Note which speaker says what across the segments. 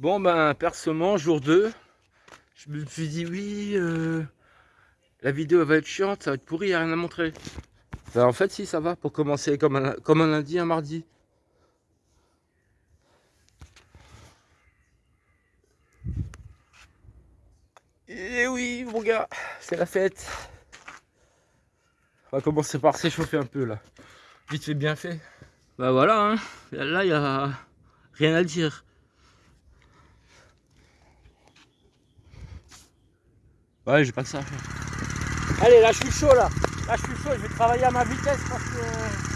Speaker 1: Bon ben personnellement jour 2, je me suis dit oui, euh, la vidéo va être chiante, ça va être pourri, il a rien à montrer. Ben, en fait si ça va pour commencer comme un, comme un lundi, un mardi. Et oui mon gars, c'est la fête. On va commencer par s'échauffer un peu là. Vite fait bien fait. Bah voilà, hein. là il n'y a rien à dire. Ouais, j'ai pas ça Allez, là, je suis chaud, là. Là, je suis chaud. Je vais travailler à ma vitesse parce que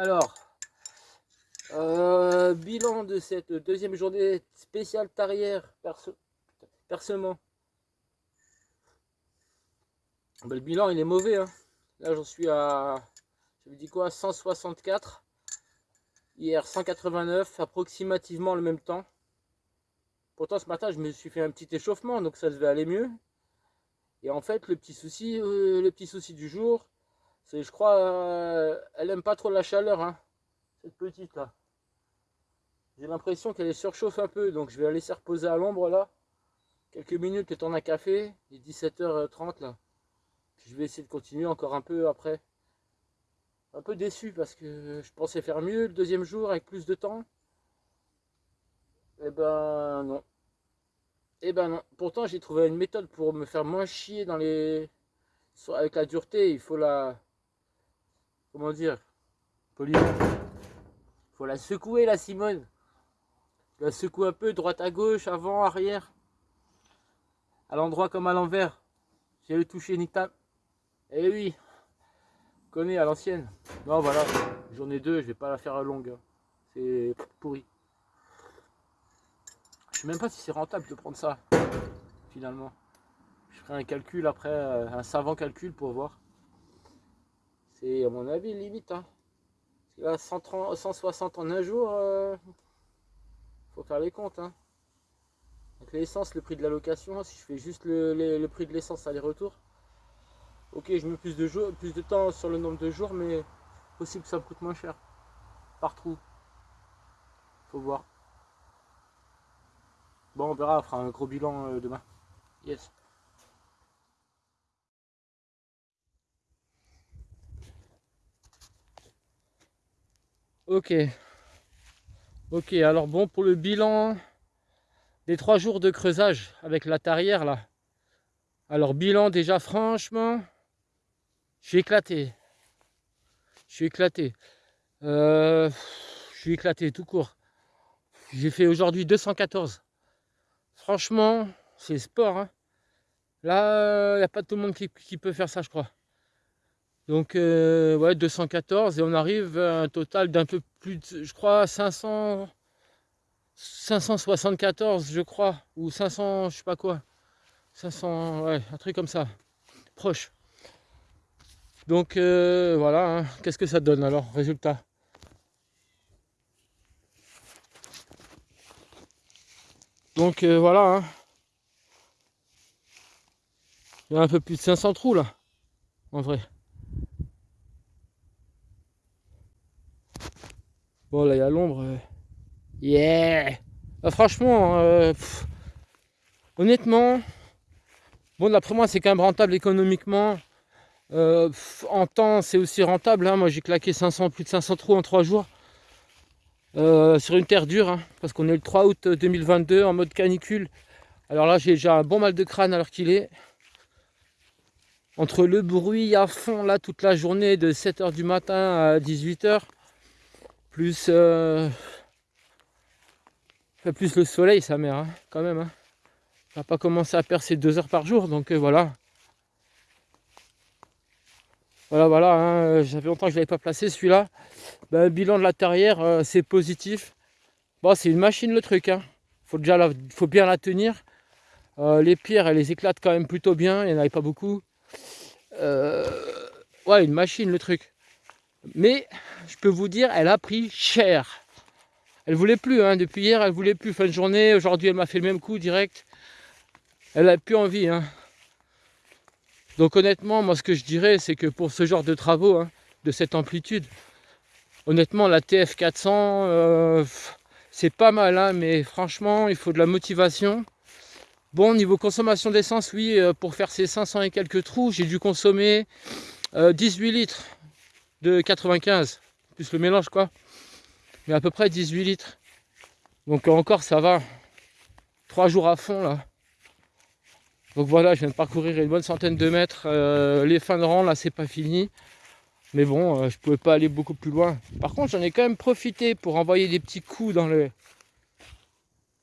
Speaker 1: Alors, euh, bilan de cette deuxième journée spéciale tarière perce percement. Ben, le bilan il est mauvais. Hein. Là j'en suis à, je vous dis quoi, 164. Hier 189, approximativement le même temps. Pourtant ce matin je me suis fait un petit échauffement donc ça devait aller mieux. Et en fait le petit souci, euh, le petit souci du jour, je crois, euh, elle aime pas trop la chaleur, hein, cette petite là. J'ai l'impression qu'elle surchauffe un peu, donc je vais la laisser reposer à l'ombre là. Quelques minutes, le temps d'un café, il est 17h30 là. je vais essayer de continuer encore un peu après. Un peu déçu parce que je pensais faire mieux le deuxième jour avec plus de temps. Eh ben non. Eh ben non. Pourtant j'ai trouvé une méthode pour me faire moins chier dans les... Avec la dureté, il faut la comment dire, Il Faut la secouer la Simone. La secoue un peu, droite à gauche, avant, arrière. À l'endroit comme à l'envers. J'ai le toucher Nita. Eh oui, connais à l'ancienne. Non voilà, j'en ai deux, je vais pas la faire longue. Hein. C'est pourri. Je sais même pas si c'est rentable de prendre ça, finalement. Je ferai un calcul après, euh, un savant calcul pour voir. C'est à mon avis limite. Hein. Parce 130, 160 en un jour, euh, faut faire les comptes. Hein. Donc l'essence, le prix de la location, si je fais juste le, prix de l'essence aller-retour. Ok, je mets plus de, jours, plus de temps sur le nombre de jours, mais possible ça me coûte moins cher. Par trou. Faut voir. Bon, on verra, on fera un gros bilan euh, demain. Yes. Ok. Ok, alors bon, pour le bilan des trois jours de creusage avec la tarière là. Alors bilan déjà franchement, je suis éclaté. Je suis éclaté. Euh, je suis éclaté tout court. J'ai fait aujourd'hui 214. Franchement, c'est sport. Hein. Là, il n'y a pas tout le monde qui peut faire ça, je crois. Donc, euh, ouais, 214 et on arrive à un total d'un peu plus de, je crois, 500, 574, je crois, ou 500, je sais pas quoi. 500, ouais, un truc comme ça, proche. Donc, euh, voilà, hein. qu'est-ce que ça donne alors, résultat? Donc, euh, voilà, hein. il y a un peu plus de 500 trous là, en vrai. Bon, là, il y a l'ombre. Yeah Ah, franchement, euh, honnêtement, bon d'après moi c'est quand même rentable économiquement. Euh, en temps c'est aussi rentable. Hein. Moi j'ai claqué 500, plus de 500 trous en 3 jours. Euh, sur une terre dure, hein, parce qu'on est le 3 août 2022 en mode canicule. Alors là j'ai déjà un bon mal de crâne alors qu'il est. Entre le bruit à fond là toute la journée de 7h du matin à 18h, plus plus le soleil, sa mère, hein, quand même. Hein. Va pas commencer à percer deux heures par jour, donc euh, voilà. Voilà, voilà, hein, euh, j'avais longtemps que je l'avais pas placé celui-là. Ben, bilan de la terrière, euh, c'est positif. Bon, c'est une machine le truc. Hein. Faut déjà faut bien la tenir. les pierres, elles les éclatent quand même plutôt bien. Il n'y en avait pas beaucoup. ouais, une machine le truc. Mais je peux vous dire, elle a pris cher. Elle voulait plus, hein. depuis hier, elle voulait plus. Fin de journée, aujourd'hui, elle m'a fait le même coup direct. Elle a plus envie. Hein. Donc honnêtement, moi ce que je dirais, c'est que pour ce genre de travaux, hein, de cette amplitude, honnêtement, la TF400, euh, c'est pas mal, mais franchement, il faut de la motivation. Bon, niveau consommation d'essence, oui, euh, pour faire ces 500 et quelques trous, j'ai dû consommer 18 euh, litres de 95, plus le mélange, quoi mais à peu près 18 litres. Donc encore ça va. Trois jours à fond là. Donc voilà, je viens de parcourir une bonne centaine de mètres. Euh, les fins de rang là c'est pas fini. Mais bon, euh, je pouvais pas aller beaucoup plus loin. Par contre, j'en ai quand même profité pour envoyer des petits coups dans, le,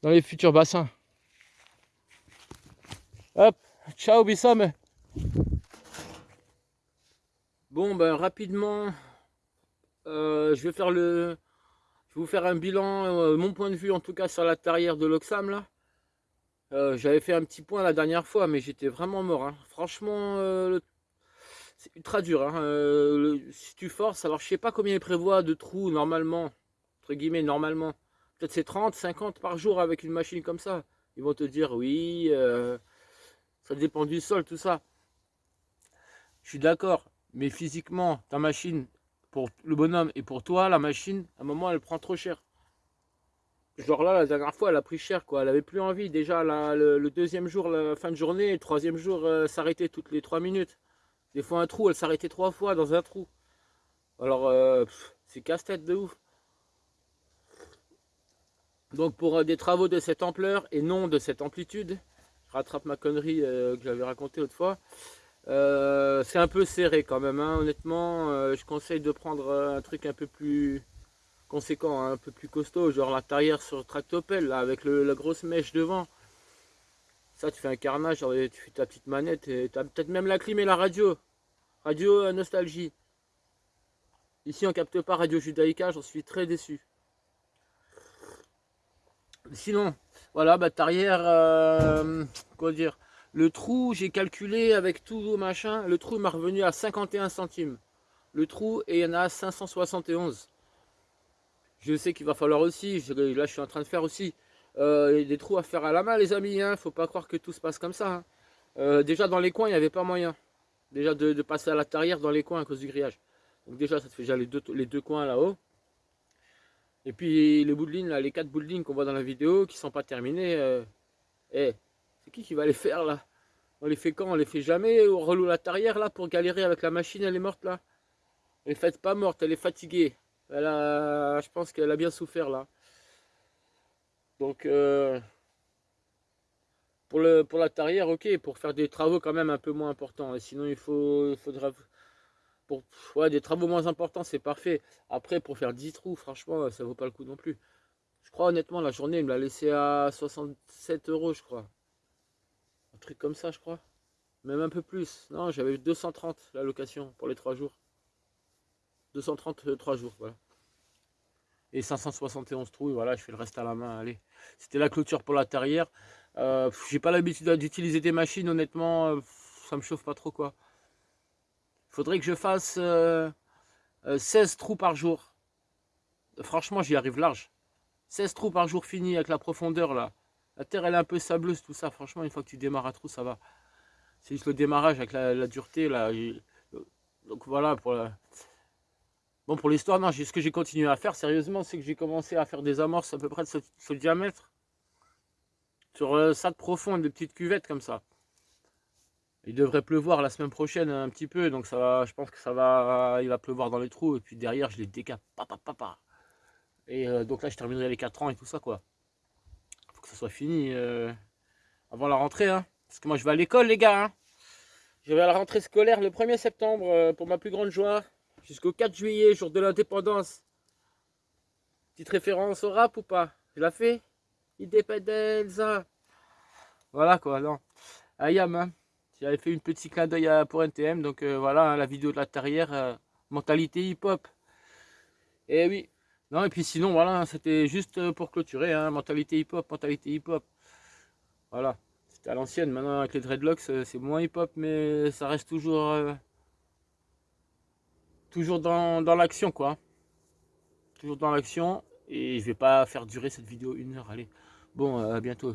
Speaker 1: dans les futurs bassins. Hop, ciao Bissam. Bon ben rapidement, euh, je vais faire le, vais vous faire un bilan, euh, mon point de vue en tout cas sur la tarière de l'Oxam là. Euh, j'avais fait un petit point la dernière fois, mais j'étais vraiment mort. Hein. Franchement, c'est ultra dur. Hein. si tu forces, alors je sais pas combien il prévoit de trous normalement, entre guillemets normalement. Peut-être c'est 30, 50 par jour avec une machine comme ça. Ils vont te dire oui, ça dépend du sol, tout ça. Je suis d'accord, mais physiquement, ta machine, pour le bonhomme et pour toi, la machine, à un moment, elle prend trop cher. Genre là, la dernière fois, elle a pris cher, quoi. Elle avait plus envie. Déjà, le, deuxième jour, la fin de journée, le troisième jour, euh, s'arrêtait toutes les trois minutes. Des fois, un trou, elle s'arrêtait trois fois dans un trou. Alors, euh, c'est casse-tête de ouf. Donc, pour euh, des travaux de cette ampleur et non de cette amplitude, je rattrape ma connerie que j'avais racontée autrefois. Euh, c'est un peu serré quand même, hein. honnêtement, euh, je conseille de prendre euh, un truc un peu plus conséquent, hein, un peu plus costaud, genre la tarière sur tractopelle, là, avec la grosse mèche devant. Ça, tu fais un carnage, tu fais ta petite manette, et tu as peut-être même la clim et la radio. Radio Nostalgie. Ici, on capte pas Radio Judaïka, j'en suis très déçu. Sinon, voilà, bah, tarière, quoi dire le trou, j'ai calculé avec tout machin, le trou m'a revenu à 51 centimes. Le trou, et il y en a 571. Je sais qu'il va falloir aussi, là je suis en train de faire aussi, euh, des trous à faire à la main les amis, hein, faut pas croire que tout se passe comme ça. Hein. Euh, déjà dans les coins, il n'y avait pas moyen. Déjà de, passer à la tarière dans les coins à cause du grillage. Donc déjà ça te fait déjà les deux, coins là-haut. Et puis les bouts de là, les quatre bouts qu'on voit dans la vidéo qui sont pas terminés. Euh, eh, c'est qui qui va les faire là? On les fait quand? On les fait jamais On reloue la tarière là pour galérer avec la machine, elle est morte là? Elle est faite pas morte, elle est fatiguée. Elle a, je pense qu'elle a bien souffert là. Donc euh, pour, le, pour la tarière, ok, pour faire des travaux quand même un peu moins importants. Et sinon il, faut, il faudra... Pour ouais, des travaux moins importants, c'est parfait. Après, pour faire 10 trous, franchement, ça vaut pas le coup non plus. Je crois honnêtement, la journée, il me l'a laissé à 67 euros, je crois truc comme ça, je crois. Même un peu plus. Non, j'avais 230 la location pour les 3 jours. 230 3 jours, voilà. Et 571 trous, voilà, je fais le reste à la main, allez. C'était la clôture pour la terrière. Euh, J'ai pas l'habitude d'utiliser des machines, honnêtement, euh, ça me chauffe pas trop, quoi. Faudrait que je fasse 16 euh, euh, trous par jour. Franchement, j'y arrive large. 16 trous par jour fini avec la profondeur, là. La terre, elle est un peu sableuse, tout ça. Franchement, une fois que tu démarres à trou, ça va. C'est juste le démarrage avec la, dureté. Là. Donc voilà, pour Bon, pour l'histoire, non, ce que j'ai continué à faire, sérieusement, c'est que j'ai commencé à faire des amorces à peu près de ce, diamètre. sur euh, ça de profond, des petites cuvettes comme ça. Il devrait pleuvoir la semaine prochaine un petit peu, donc ça va, je pense que ça va, il va pleuvoir dans les trous, et puis derrière je les décape, papa, papa. Et euh, donc là je terminerai les 4 ans et tout ça quoi. Que ça soit fini euh, avant la rentrée, hein. parce que moi je vais à l'école les gars. Hein. Je vais à la rentrée scolaire le 1er septembre pour ma plus grande joie, jusqu'au 4 juillet, jour de l'indépendance. Petite référence au rap ou pas? Je la fais? Independence Voilà quoi, non. Ayam, hein. J'avais fait une petite clin d'œil pour NTM, donc euh, voilà, hein, la vidéo de la terrière, euh, mentalité hip-hop. Et eh oui, non, et puis sinon, voilà, c'était juste euh, pour clôturer, hein, mentalité hip-hop, mentalité hip-hop. Voilà, c'était à l'ancienne, maintenant avec les dreadlocks, c'est moins hip-hop, mais ça reste toujours, toujours dans, dans l'action, quoi. Toujours dans l'action, et je vais pas faire durer cette vidéo une heure, allez. Bon, à bientôt.